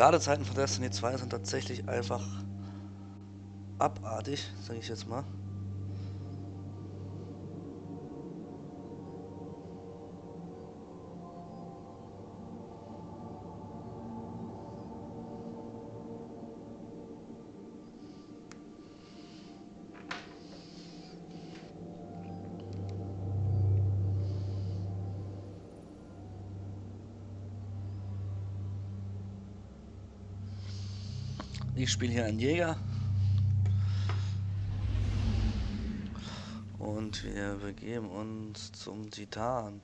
Ladezeiten von Destiny 2 sind tatsächlich einfach abartig, sage ich jetzt mal. Ich spiele hier einen Jäger. Und wir begeben uns zum Titan.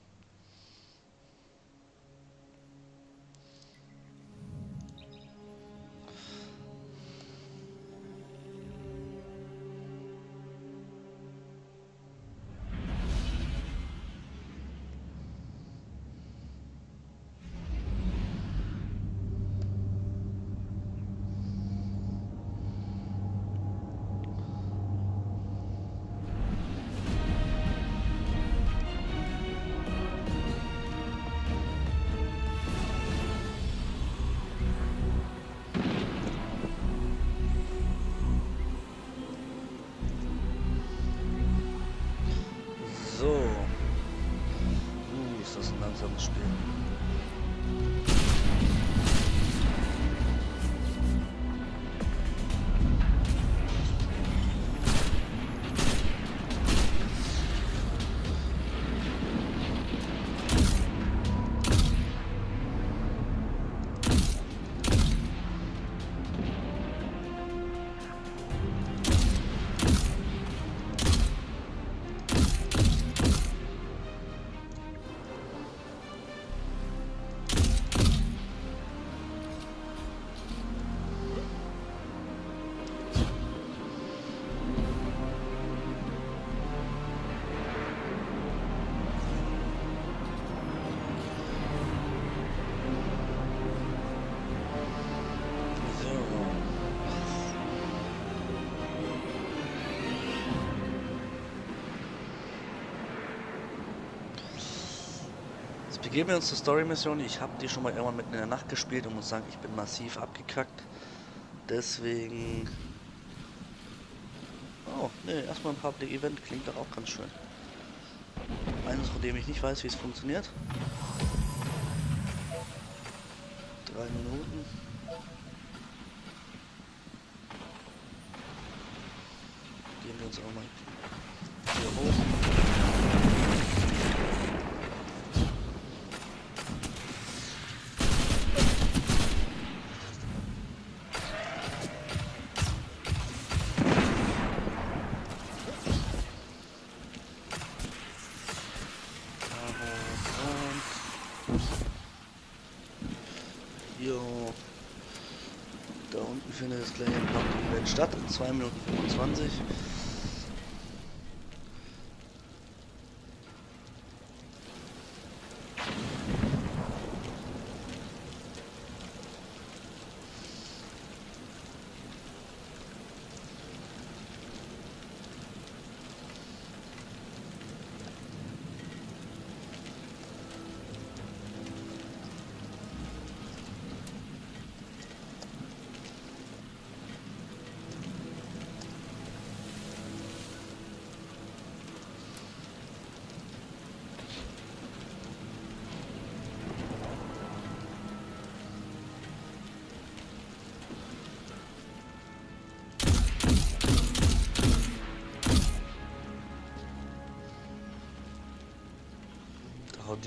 Jetzt begeben wir uns zur Story-Mission. Ich habe die schon mal irgendwann mitten in der Nacht gespielt und muss sagen, ich bin massiv abgekackt. Deswegen... Oh, ne, erstmal ein Public Event klingt doch auch ganz schön. Eines, von dem ich nicht weiß, wie es funktioniert. Drei Minuten. Gehen wir uns auch mal hier hoch. Und Jo. Da unten findet das gleiche Statt in 2 Minuten 25.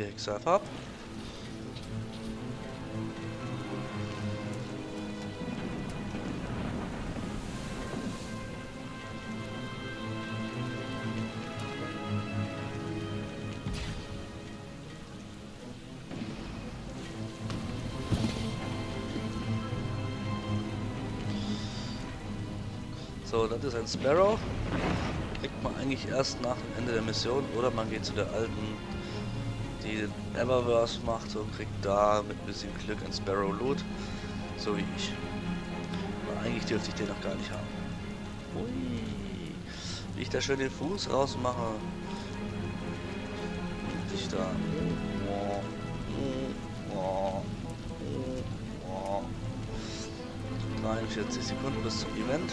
Hexe einfach ab. So, das ist ein Sparrow. Kriegt man eigentlich erst nach dem Ende der Mission oder man geht zu der alten, die den Eververse macht und kriegt da mit ein bisschen Glück ein Sparrow Loot. So wie ich. Aber eigentlich dürfte ich den noch gar nicht haben. Hui. Wie ich da schön den Fuß rausmache. Und ich da. 45 Sekunden bis zum Event.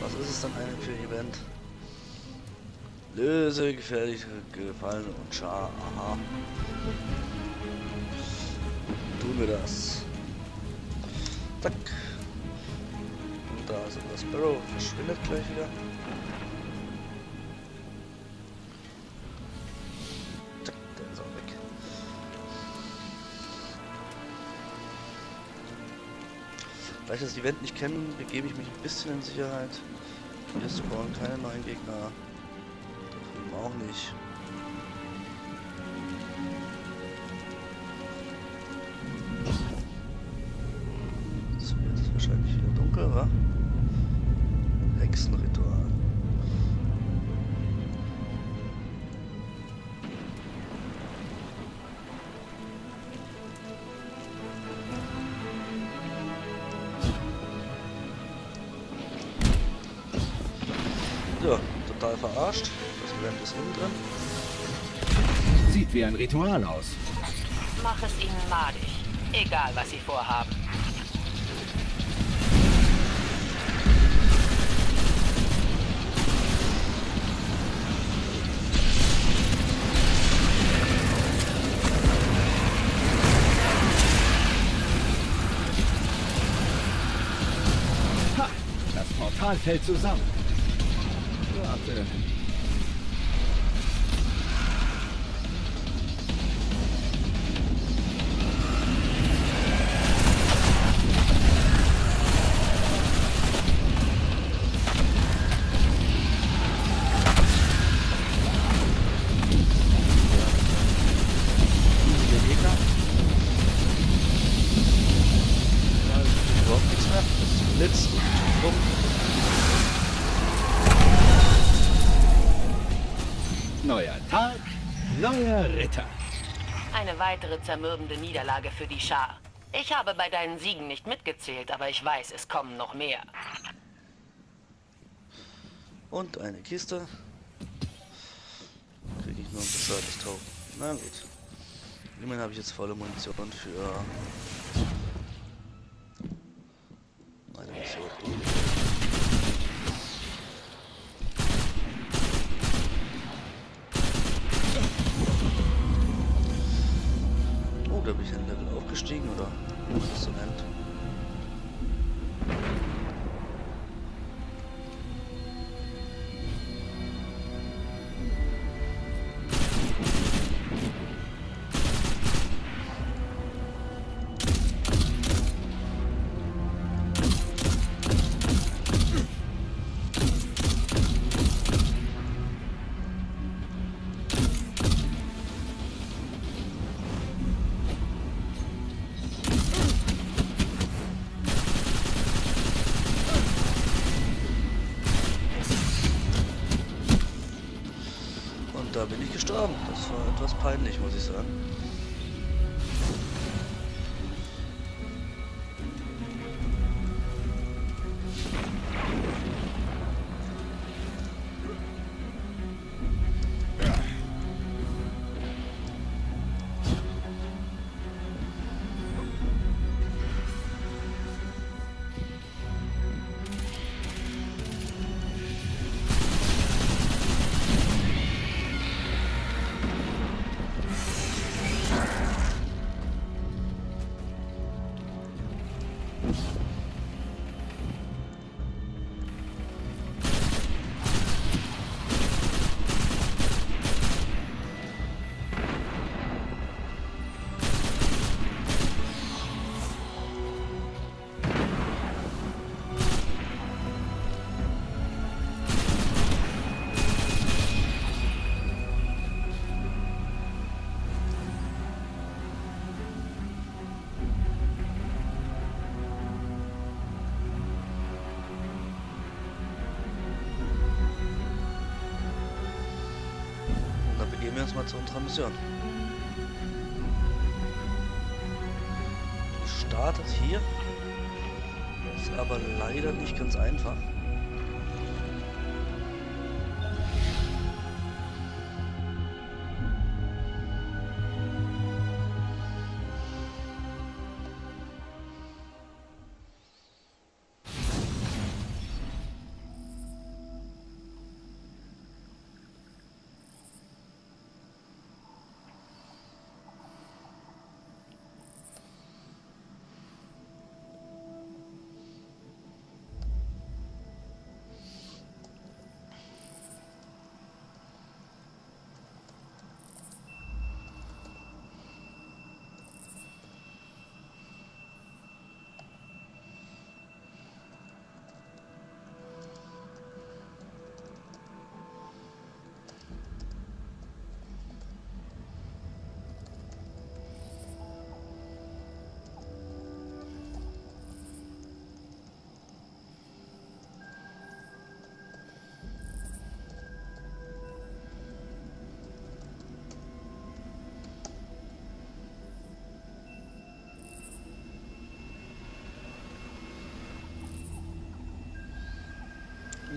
Was ist es dann eigentlich für ein Event? Löse gefährliche Gefallene und Schar. Aha. Tun wir das. Zack. Und da ist unser Sparrow. Verschwindet gleich wieder. Zack, der ist auch weg. Da ich das Event nicht kenne, begebe ich mich ein bisschen in Sicherheit. Hier spawnen keine neuen Gegner. Auch nicht. Jetzt wird es wahrscheinlich wieder dunkel, wa? Hexenritual. Ja, total verarscht. Das Event ist innen drin. Sieht wie ein Ritual aus. Mach es ihnen madig. Egal, was sie vorhaben. Ha! Das Portal fällt zusammen. Warte. Weitere zermürbende Niederlage für die Schar. Ich habe bei deinen Siegen nicht mitgezählt, aber ich weiß, es kommen noch mehr. Und eine Kiste. Kriege ich nur ein bescheuertes Token. Na gut. Immerhin habe ich jetzt volle Munition für meine Mission. Da bin ich ein Level aufgestiegen, oder? Wie man das so nennt. Da bin ich gestorben. Das war etwas peinlich, muss ich sagen. Dann begeben wir uns mal zu unserer Mission. Die startet hier. Ist aber leider nicht ganz einfach.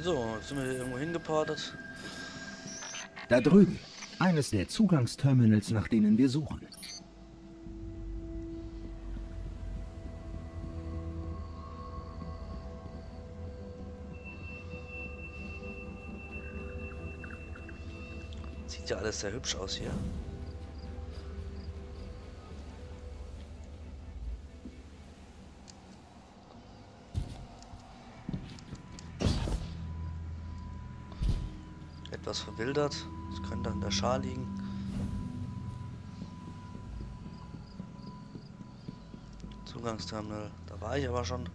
So, jetzt sind wir hier irgendwo hingeportet. Da drüben. Eines der Zugangsterminals, nach denen wir suchen. Sieht ja alles sehr hübsch aus hier. Etwas verwildert. Das könnte an der Schar liegen. Zugangsterminal. Da war ich aber schon.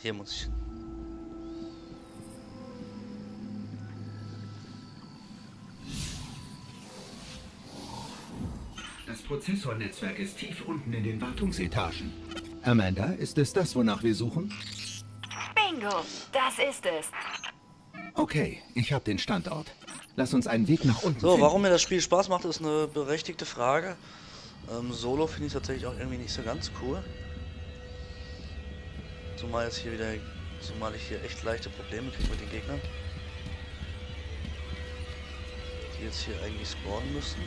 Hier muss ich hin. Das Prozessornetzwerk ist tief unten in den Wartungsetagen. Amanda, ist es das, wonach wir suchen? Bingo, das ist es. Okay, ich habe den Standort. Lass uns einen Weg nach unten So, finden. warum mir das Spiel Spaß macht, ist eine berechtigte Frage. Ähm, Solo finde ich tatsächlich auch irgendwie nicht so ganz cool. Zumal jetzt hier wieder, zumal ich hier echt leichte Probleme kriege mit den Gegnern. Die jetzt hier eigentlich spawnen müssen.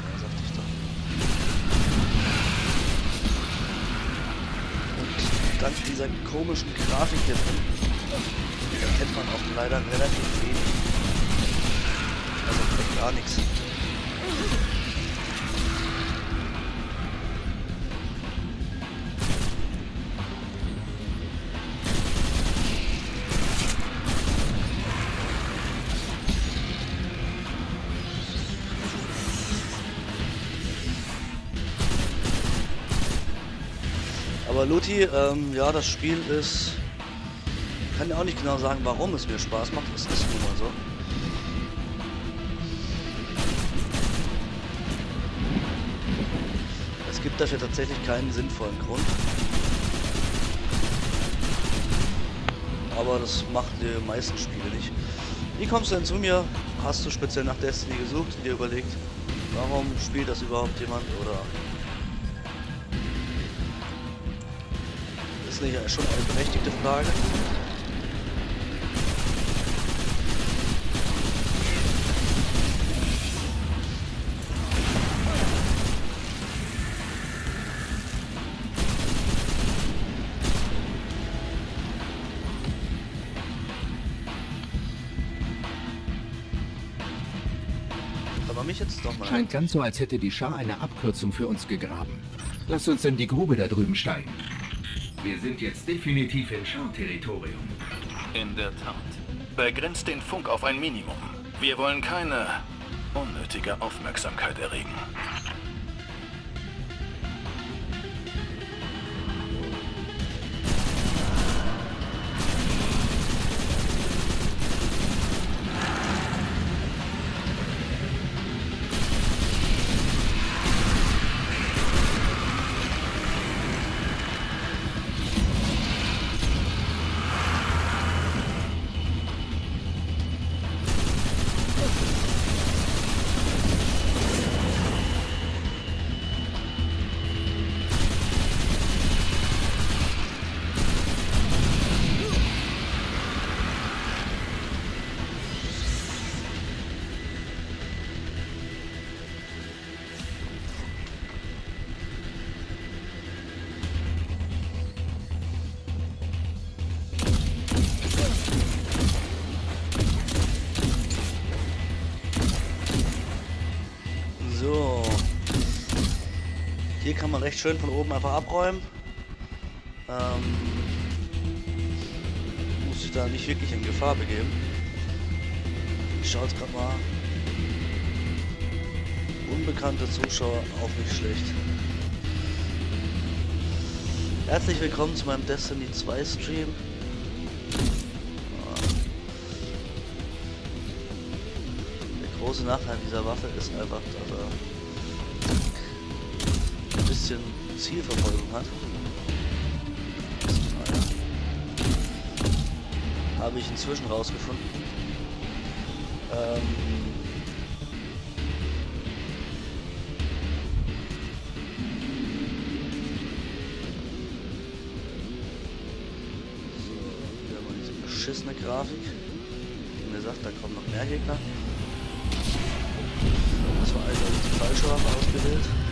Ja, sagte ich doch. Und dank dieser komischen Grafik hier drin erkennt man auch leider relativ wenig. Also gar nichts. Aber Luti, ähm, ja, das Spiel ist ich kann ja auch nicht genau sagen, warum es mir Spaß macht. Es ist nun mal so. Es gibt dafür tatsächlich keinen sinnvollen Grund. Aber das machen die meisten Spiele nicht. Wie kommst du denn zu mir? Hast du speziell nach Destiny gesucht und dir überlegt, warum spielt das überhaupt jemand? Oder ist nicht schon eine berechtigte Frage? Aber mich jetzt doch. Scheint ganz so, als hätte die Schar eine Abkürzung für uns gegraben. Lass uns in die Grube da drüben steigen. Wir sind jetzt definitiv in Schar-Territorium. In der Tat. Begrenzt den Funk auf ein Minimum. Wir wollen keine unnötige Aufmerksamkeit erregen. Kann man recht schön von oben einfach abräumen. Ähm, muss sich da nicht wirklich in Gefahr begeben. Ich schaue jetzt gerade mal. Unbekannte Zuschauer auch nicht schlecht. Herzlich willkommen zu meinem Destiny 2 Stream. Der große Nachteil dieser Waffe ist einfach, dass er bisschen Zielverfolgung hat. Habe ich inzwischen rausgefunden. Ähm, beschissene Grafik. Wie gesagt, da kommen noch mehr Gegner. Das war also die falsche Waffe ausgewählt.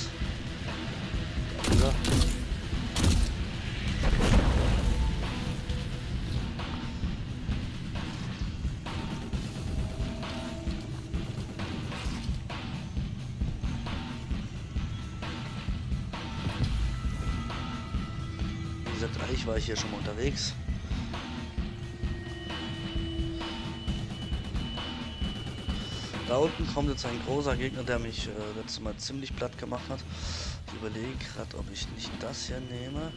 unterwegs. Da unten kommt jetzt ein großer Gegner, der mich äh, letztes Mal ziemlich platt gemacht hat. Ich überlege gerade, ob ich nicht das hier nehme.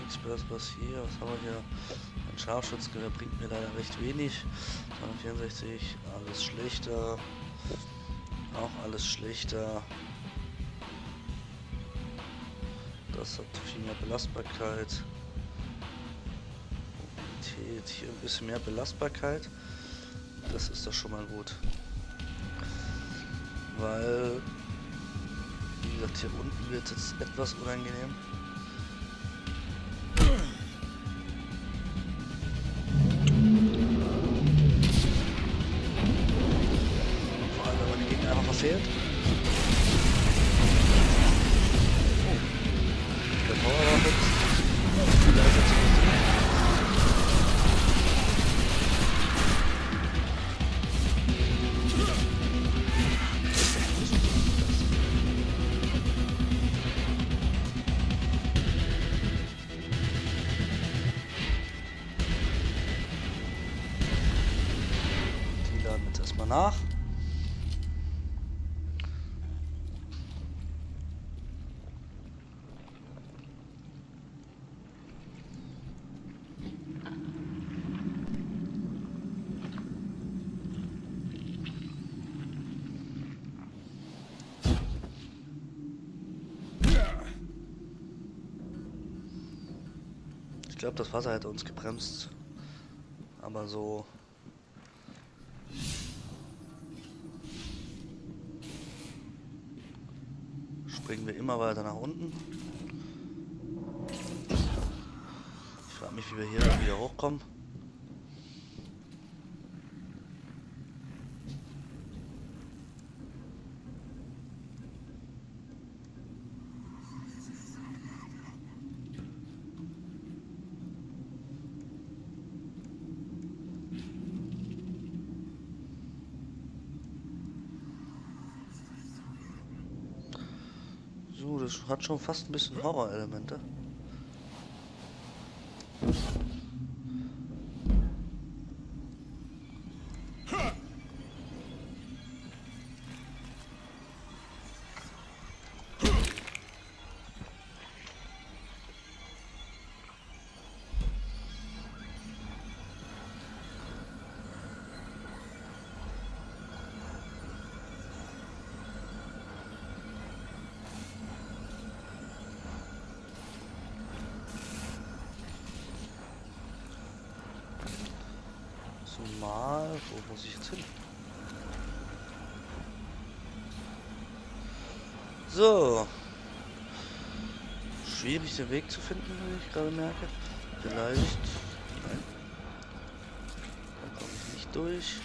Nichts Besseres hier. Was haben wir hier? Ein Scharfschutzgewehr bringt mir leider recht wenig. 264, alles schlechter. Auch alles schlechter. Das hat viel mehr Belastbarkeit. Mobilität, hier ein bisschen mehr Belastbarkeit. Das ist doch schon mal gut. Weil, wie gesagt, hier unten wird es jetzt etwas unangenehm. Glaube, das Wasser hätte uns gebremst. Aber so springen wir immer weiter nach unten. Ich frage mich, wie wir hier wieder hochkommen. So, das hat schon fast ein bisschen Horror-Elemente. Zumal, wo muss ich jetzt hin? So. Schwierig den Weg zu finden, wie ich gerade merke. Vielleicht. Nein. Dann komme ich nicht durch.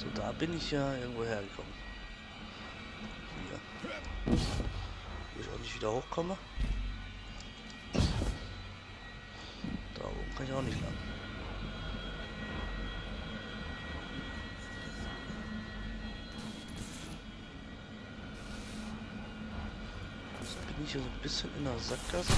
So, da bin ich ja irgendwo hergekommen. Hier. Wo ich auch nicht wieder hochkomme. Da oben kann ich auch nicht lang. Jetzt bin ich hier so ein bisschen in der Sackgasse.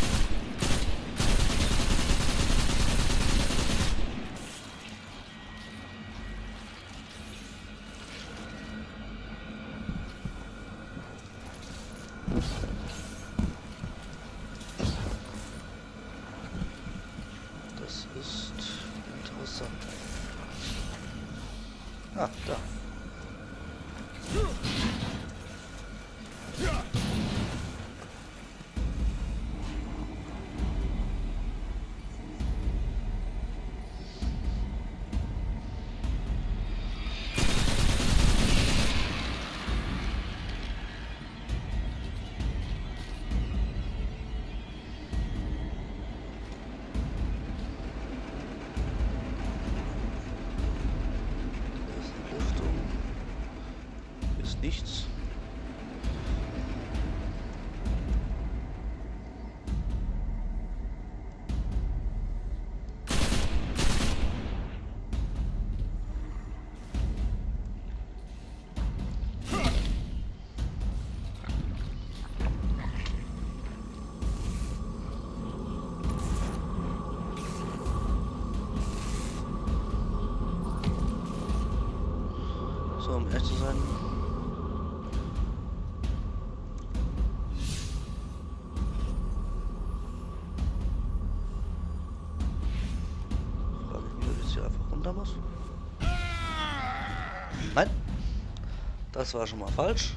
Das war schon mal falsch.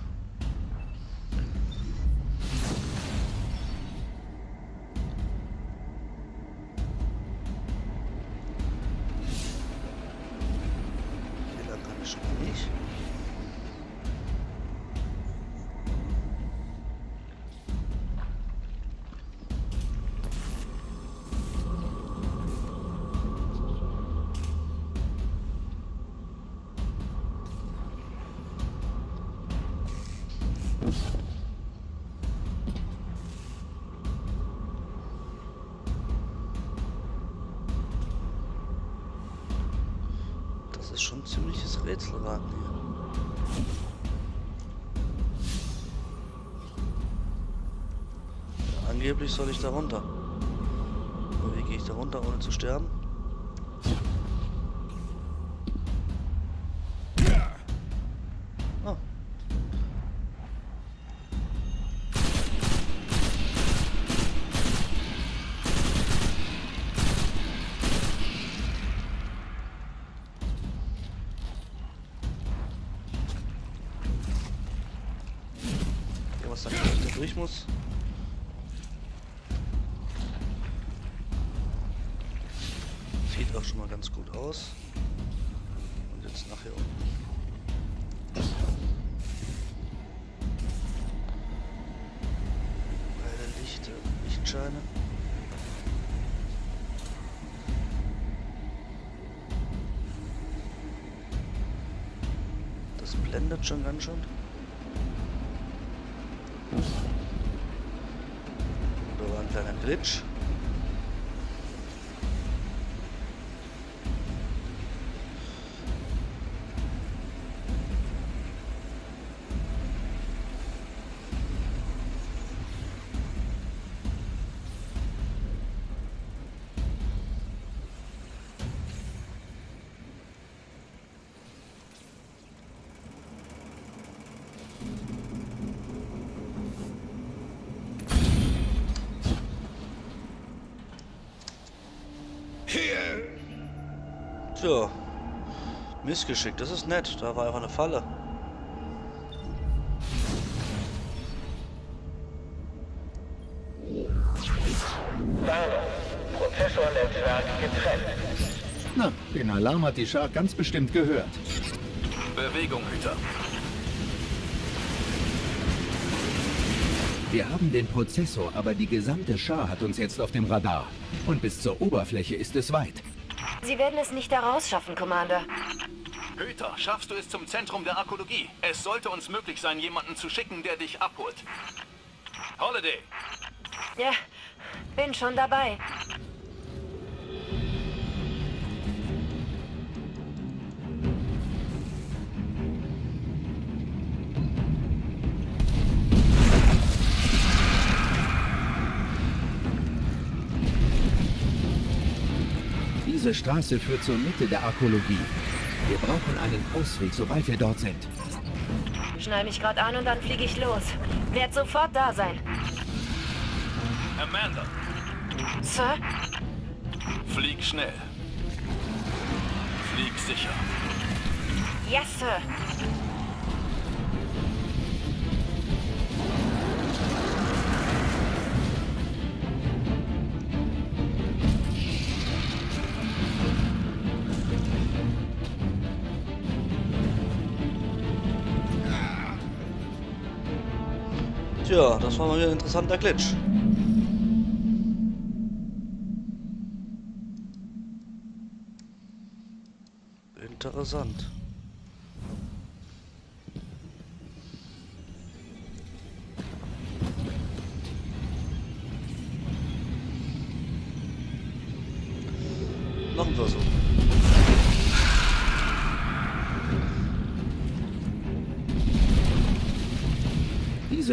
Lang kann ich schon nicht. Rätselraten hier. Angeblich soll ich da runter. Aber wie gehe ich da runter, ohne zu sterben? ich muss. Sieht auch schon mal ganz gut aus. Und jetzt nachher unten. Beide Lichter, Lichtscheine. Das blendet schon ganz schön. War ein kleiner Glitch. Tja. Missgeschickt, das ist nett. Da war einfach eine Falle. Prozessornetzwerk getrennt. Na, den Alarm hat die Schar ganz bestimmt gehört. Bewegung, Hüter. Wir haben den Prozessor, aber die gesamte Schar hat uns jetzt auf dem Radar. Und bis zur Oberfläche ist es weit. Sie werden es nicht da rausschaffen, Commander. Hüter, schaffst du es zum Zentrum der Arkologie? Es sollte uns möglich sein, jemanden zu schicken, der dich abholt. Holiday, Ja, bin schon dabei. Diese Straße führt zur Mitte der Arkologie. Wir brauchen einen Ausweg, sobald wir dort sind. Schnall mich gerade an und dann fliege ich los. Werd sofort da sein. Amanda, Sir? flieg schnell. Flieg sicher. Yes, Sir. Tja, das war mal wieder ein interessanter Glitch. Interessant.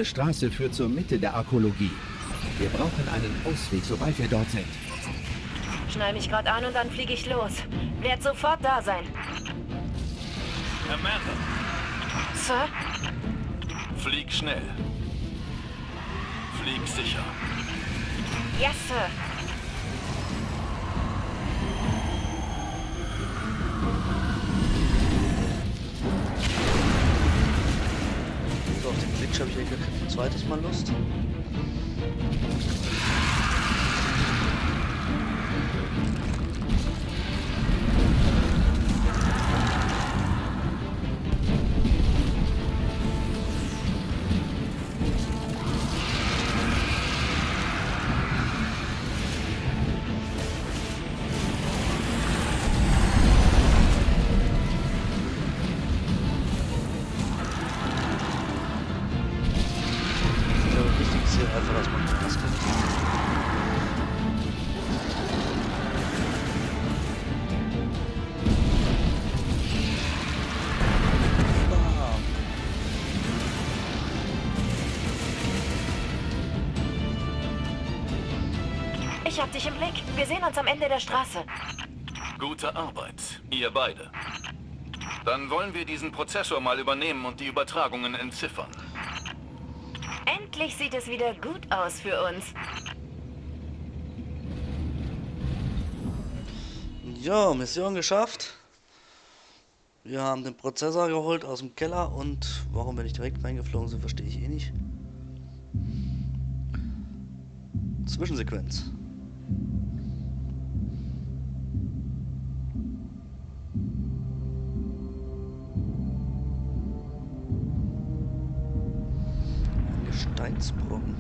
Diese Straße führt zur Mitte der Arkologie. Wir brauchen einen Ausweg, sobald wir dort sind. Schnall mich gerade an und dann fliege ich los. Werd sofort da sein. Amanda, Sir? flieg schnell. Flieg sicher. Yes, Sir. Auf den Glitch habe ich eigentlich ein zweites Mal Lust. Ich hab dich im Blick. Wir sehen uns am Ende der Straße. Gute Arbeit, ihr beide. Dann wollen wir diesen Prozessor mal übernehmen und die Übertragungen entziffern. Endlich sieht es wieder gut aus für uns. Ja, Mission geschafft. Wir haben den Prozessor geholt aus dem Keller und warum wir nicht direkt reingeflogen sind, verstehe ich eh nicht. Zwischensequenz. Ein Gesteinsbrocken.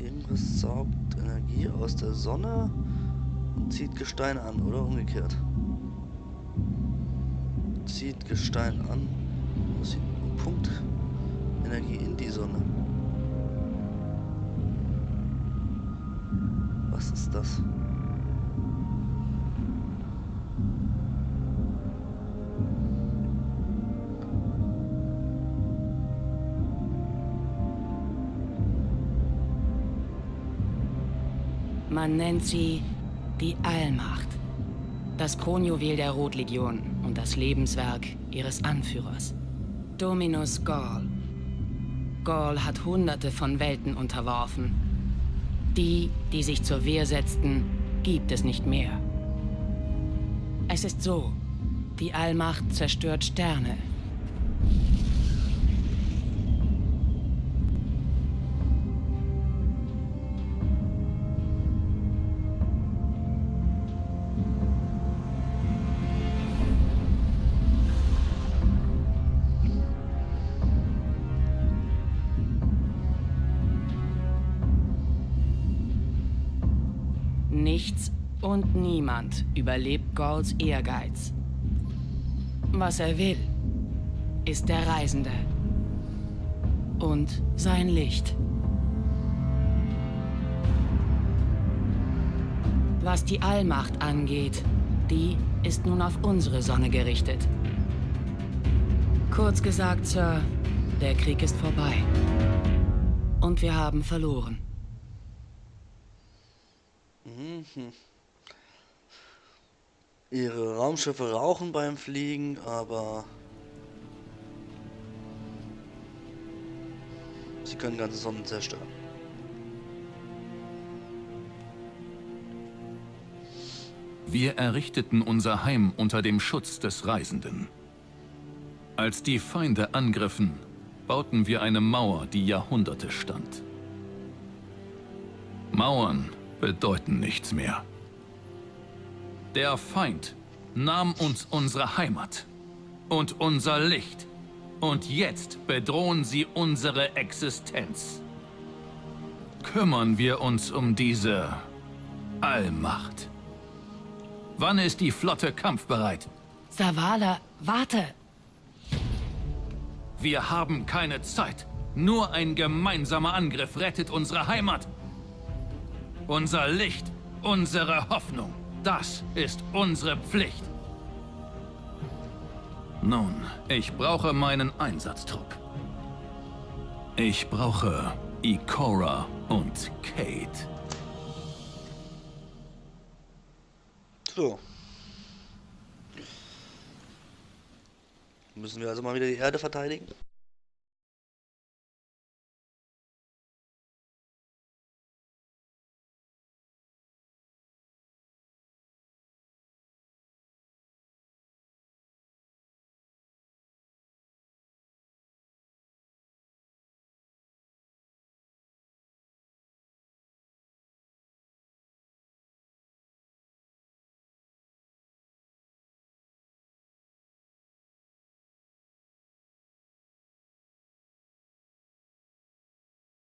Irgendwas saugt Energie aus der Sonne und zieht Gestein an, oder umgekehrt. zieht Gestein an. Das Punkt Energie in die Sonne. Was ist das? Man nennt sie die Allmacht. Das Kronjuwel der Rotlegion und das Lebenswerk ihres Anführers. Dominus Gaul. Gaul hat hunderte von Welten unterworfen. Die, die sich zur Wehr setzten, gibt es nicht mehr. Es ist so, die Allmacht zerstört Sterne. Niemand überlebt Gauls Ehrgeiz. Was er will, ist der Reisende. Und sein Licht. Was die Allmacht angeht, die ist nun auf unsere Sonne gerichtet. Kurz gesagt, Sir, der Krieg ist vorbei. Und wir haben verloren. Ihre Raumschiffe rauchen beim Fliegen, aber sie können ganze Sonnen zerstören. Wir errichteten unser Heim unter dem Schutz des Reisenden. Als die Feinde angriffen, bauten wir eine Mauer, die Jahrhunderte stand. Mauern bedeuten nichts mehr. Der Feind nahm uns unsere Heimat und unser Licht. Und jetzt bedrohen sie unsere Existenz. Kümmern wir uns um diese Allmacht. Wann ist die Flotte kampfbereit? Savala, warte! Wir haben keine Zeit. Nur ein gemeinsamer Angriff rettet unsere Heimat. Unser Licht, unsere Hoffnung. Das ist unsere Pflicht. Nun, ich brauche meinen Einsatztrupp. Ich brauche Ikora und Kate. So. Müssen wir also mal wieder die Erde verteidigen?